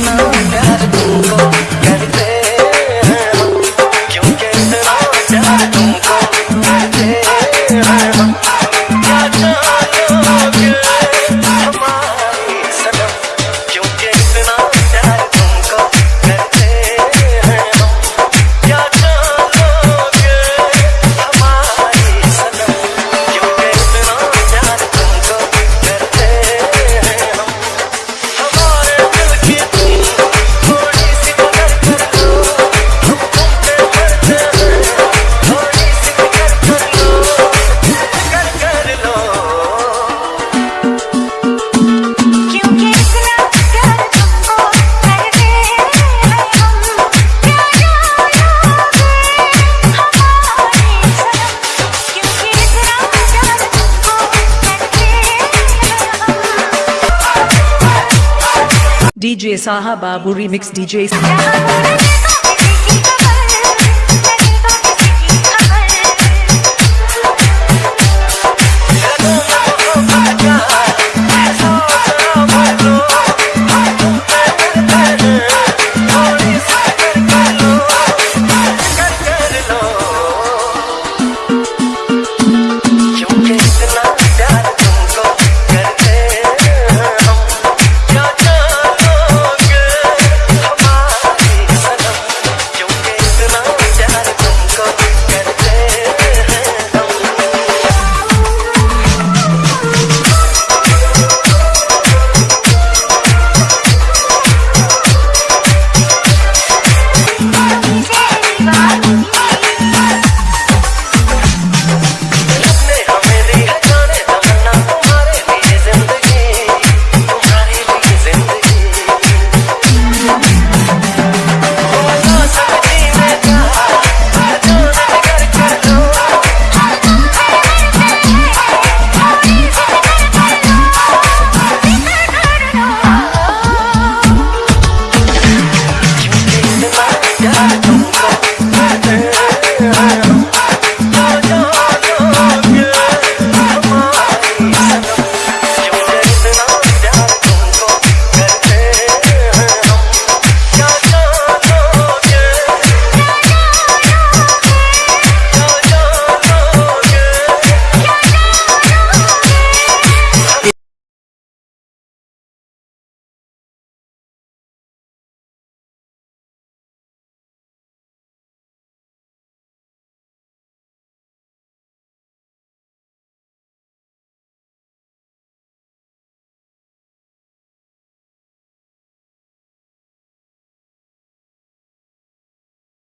nothing now. DJ Saha Babu remix DJ